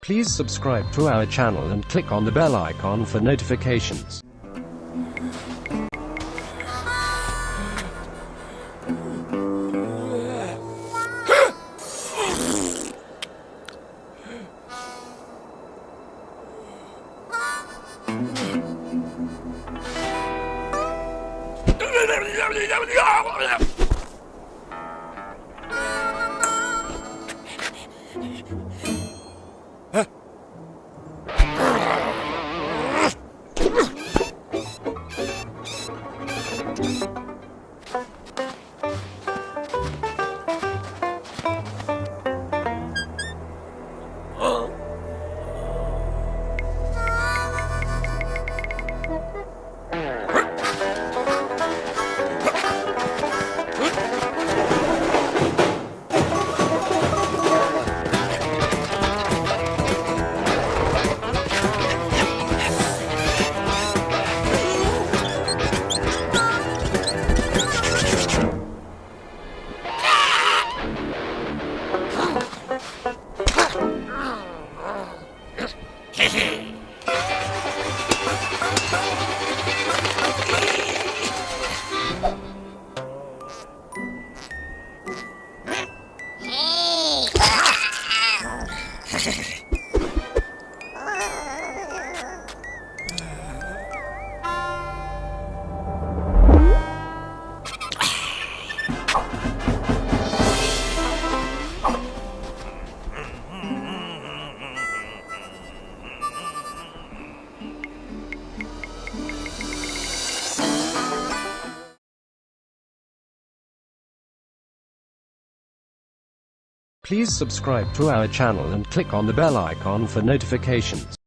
Please subscribe to our channel and click on the bell icon for notifications. Hehe. Please subscribe to our channel and click on the bell icon for notifications.